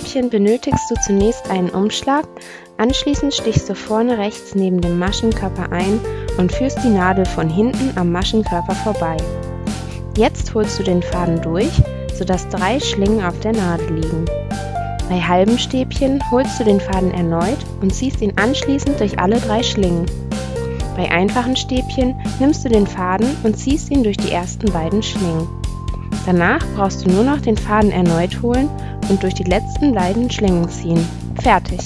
Stäbchen benötigst du zunächst einen Umschlag, anschließend stichst du vorne rechts neben dem Maschenkörper ein und führst die Nadel von hinten am Maschenkörper vorbei. Jetzt holst du den Faden durch, sodass drei Schlingen auf der Nadel liegen. Bei halben Stäbchen holst du den Faden erneut und ziehst ihn anschließend durch alle drei Schlingen. Bei einfachen Stäbchen nimmst du den Faden und ziehst ihn durch die ersten beiden Schlingen. Danach brauchst du nur noch den Faden erneut holen und durch die letzten beiden Schlingen ziehen. Fertig!